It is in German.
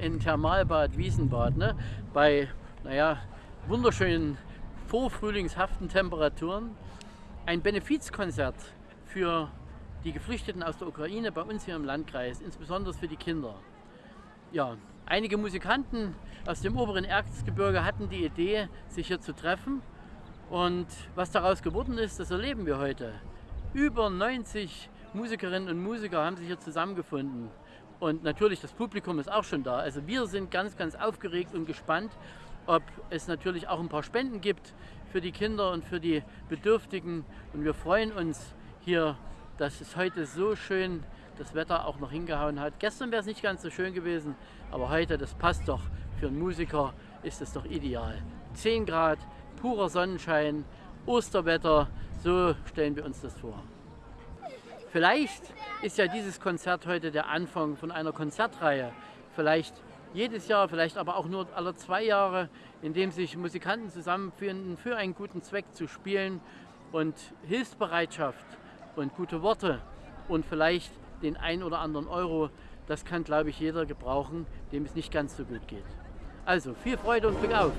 in Thermalbad Wiesenbad, ne? bei naja, wunderschönen vorfrühlingshaften Temperaturen, ein Benefizkonzert für die Geflüchteten aus der Ukraine bei uns hier im Landkreis, insbesondere für die Kinder. Ja, einige Musikanten aus dem oberen Erzgebirge hatten die Idee, sich hier zu treffen. Und was daraus geworden ist, das erleben wir heute. Über 90 Musikerinnen und Musiker haben sich hier zusammengefunden. Und natürlich das Publikum ist auch schon da. Also wir sind ganz, ganz aufgeregt und gespannt, ob es natürlich auch ein paar Spenden gibt für die Kinder und für die Bedürftigen. Und wir freuen uns hier, dass es heute so schön das Wetter auch noch hingehauen hat. Gestern wäre es nicht ganz so schön gewesen, aber heute, das passt doch. Für einen Musiker ist es doch ideal. 10 Grad, purer Sonnenschein, Osterwetter, so stellen wir uns das vor. Vielleicht ist ja dieses Konzert heute der Anfang von einer Konzertreihe. Vielleicht jedes Jahr, vielleicht aber auch nur alle zwei Jahre, in dem sich Musikanten zusammenfinden, für einen guten Zweck zu spielen und Hilfsbereitschaft und gute Worte und vielleicht den ein oder anderen Euro, das kann, glaube ich, jeder gebrauchen, dem es nicht ganz so gut geht. Also viel Freude und Glück auf!